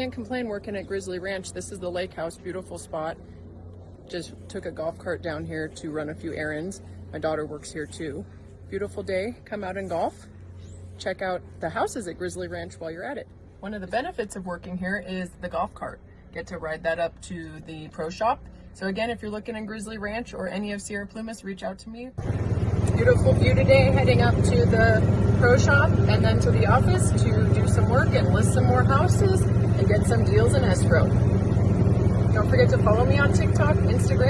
Can't complain working at Grizzly Ranch. This is the lake house, beautiful spot. Just took a golf cart down here to run a few errands. My daughter works here too. Beautiful day, come out and golf. Check out the houses at Grizzly Ranch while you're at it. One of the benefits of working here is the golf cart. Get to ride that up to the pro shop. So again, if you're looking in Grizzly Ranch or any of Sierra Plumas, reach out to me. Beautiful view today, heading up to the pro shop and then to the office to work and list some more houses and get some deals in escrow. Don't forget to follow me on TikTok, Instagram.